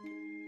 Música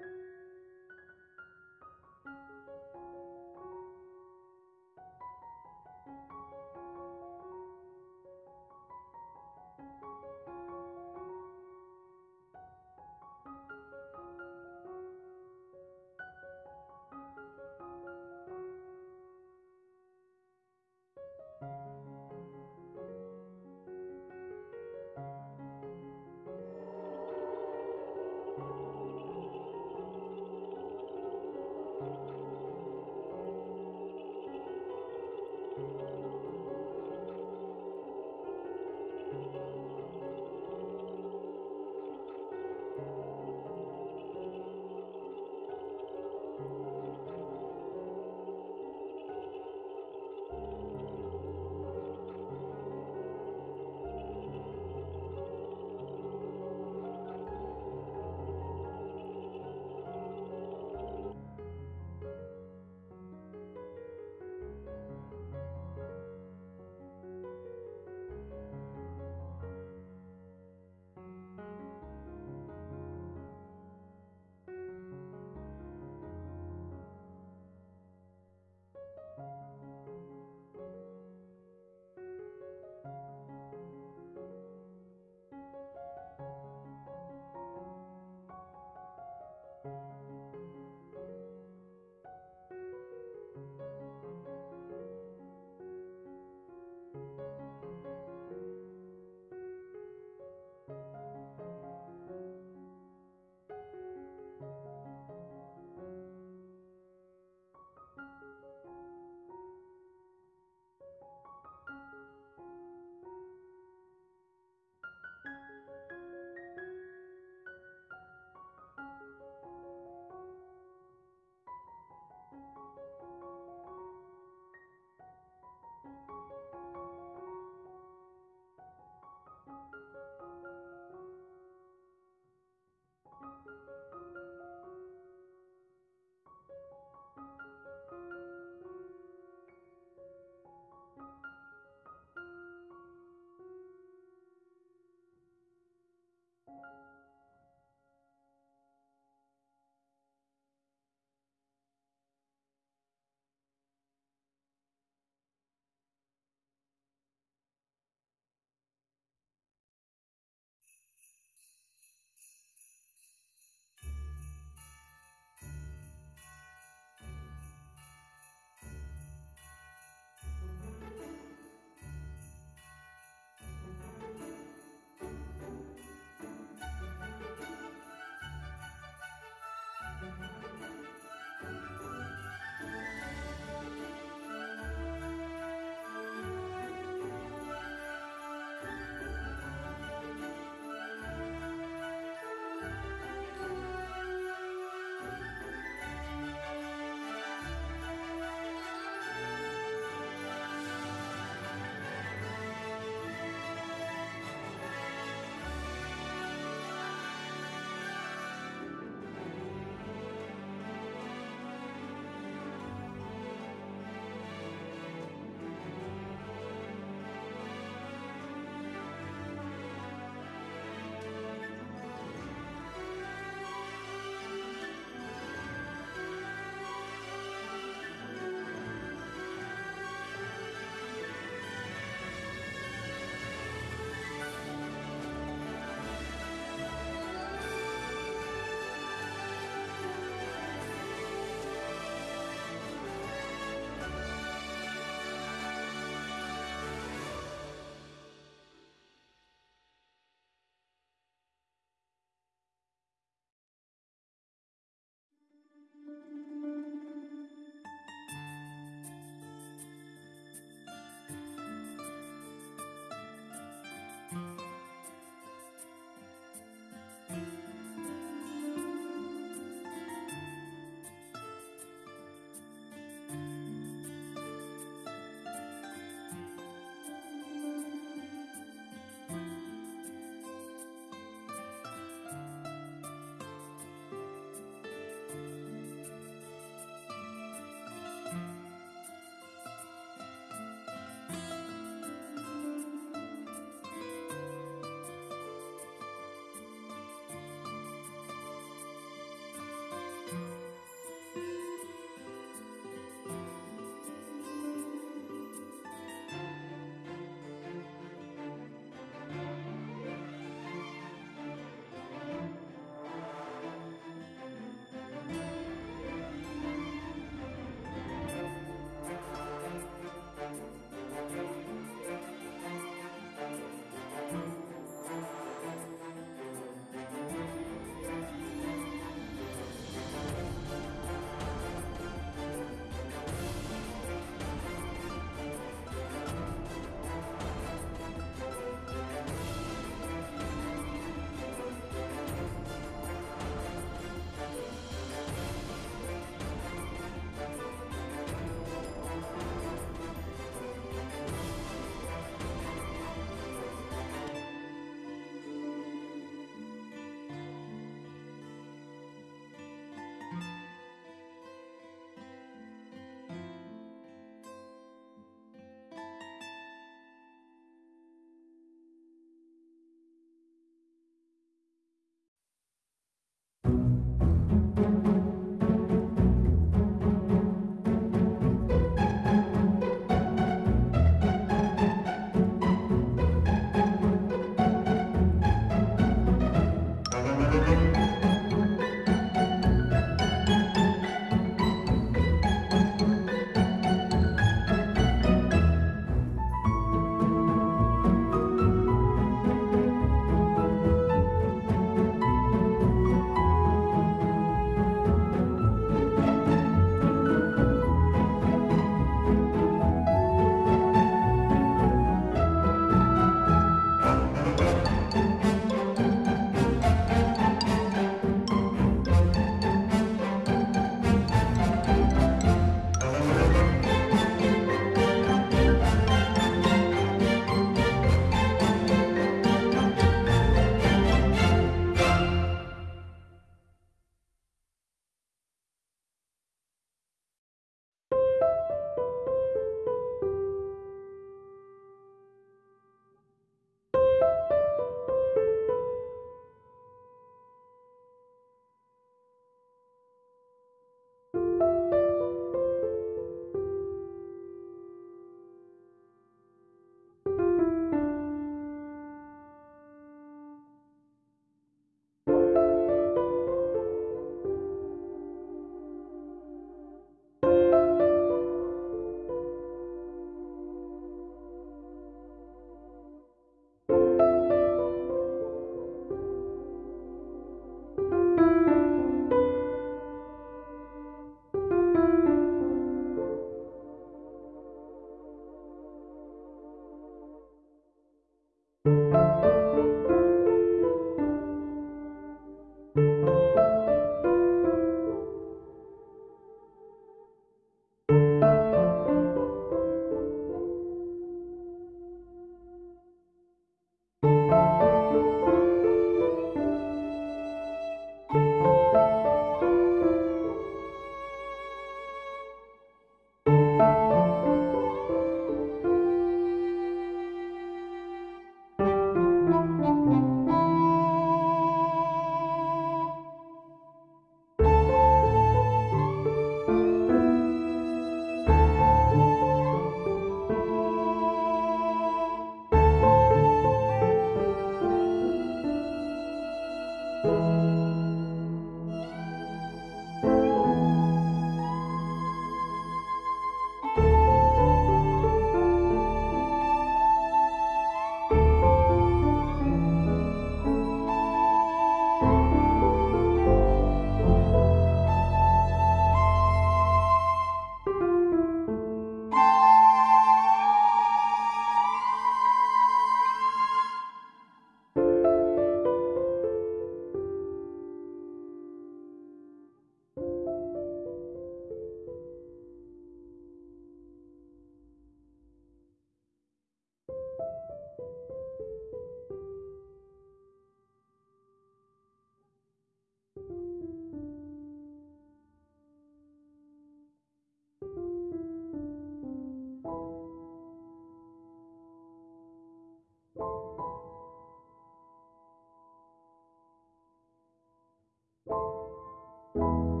you